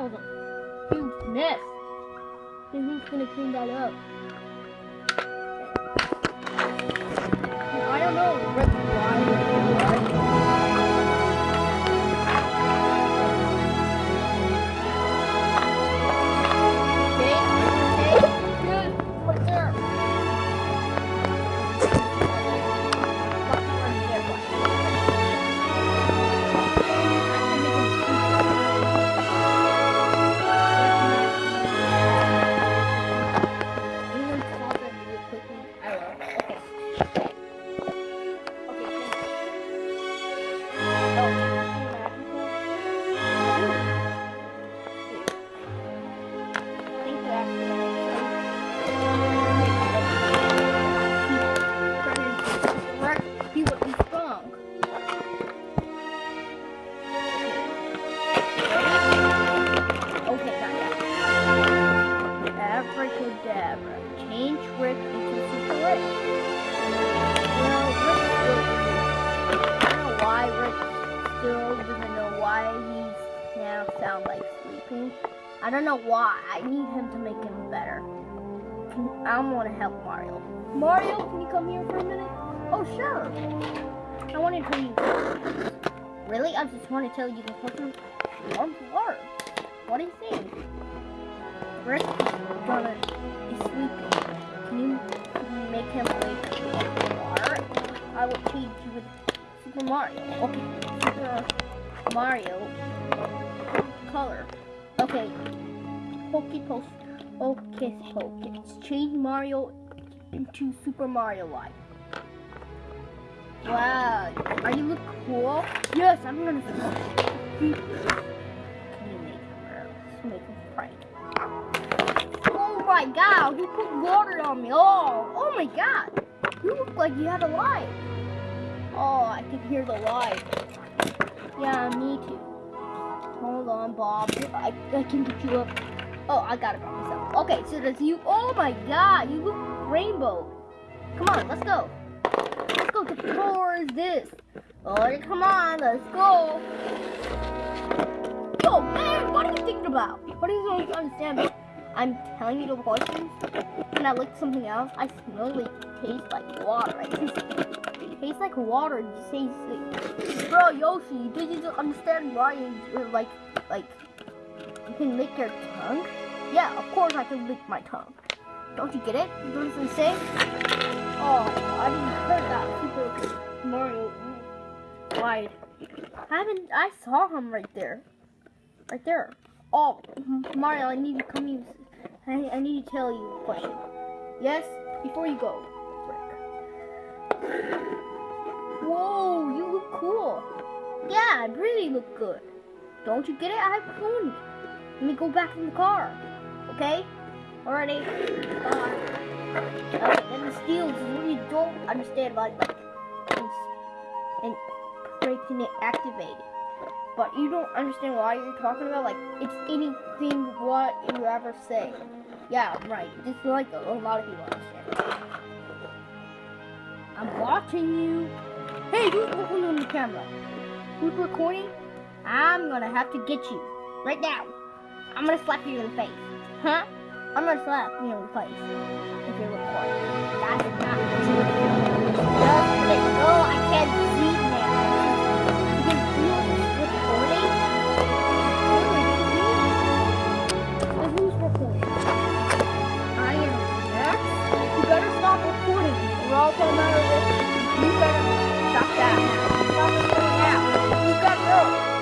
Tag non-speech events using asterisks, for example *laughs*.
That was a huge mess. And who's gonna clean that up? Rick into Super Rick. Well, Rick still, I don't know why Rick still doesn't know why he's now sound like sleeping. I don't know why. I need him to make him better. I want to help Mario. Mario, can you come here for a minute? Oh, sure. I want to tell you. Really? I just want to tell you the some warm water. What do you think? Rick is gonna sleeping. You make him up? I will change you with Super Mario. Okay, Super Mario color. Okay, Pokey, Hocus Pocus. Change Mario into Super Mario like. Wow, are you look cool? Yes, I'm gonna. Can you make him make him prank. Oh my god, you put water on me. Oh, oh my god. You look like you had a light. Oh, I can hear the light. Yeah, me too. Hold on, Bob. I, I can get you up. Oh, I got it by myself. Okay, so that's you. Oh my god, you look rainbow. Come on, let's go. Let's go. The floor is this. Oh, come on, let's go. Yo, man, what are you thinking about? What are you going to understand? I'm telling you the questions, and I lick something else. I smell like taste like water. *laughs* It tastes like water. You say, say, bro, Yoshi, did you understand why you're uh, like, like, you can lick your tongue? Yeah, of course I can lick my tongue. Don't you get it? You don't understand? Oh, I didn't heard that. Super Mario wide. I haven't. I saw him right there. Right there. Oh, Mario, I need to come use. I, I need to tell you a question. Yes, before you go. Whoa, you look cool. Yeah, I really look good. Don't you get it? I have pony. Let me go back in the car. Okay? Alrighty. Bye. Then the steel steals really don't understand about like and, and breaking it activated. But you don't understand why you're talking about like it's anything what you ever say. Yeah, right. Just like a, a lot of people. I'm watching you. Hey, who's looking on the camera? Who's recording? I'm gonna have to get you right now. I'm gonna slap you in the face. Huh? I'm gonna slap you in the face if you're recording. That's not true. Just. I can't You better stop that now. Stop it now. You got to go.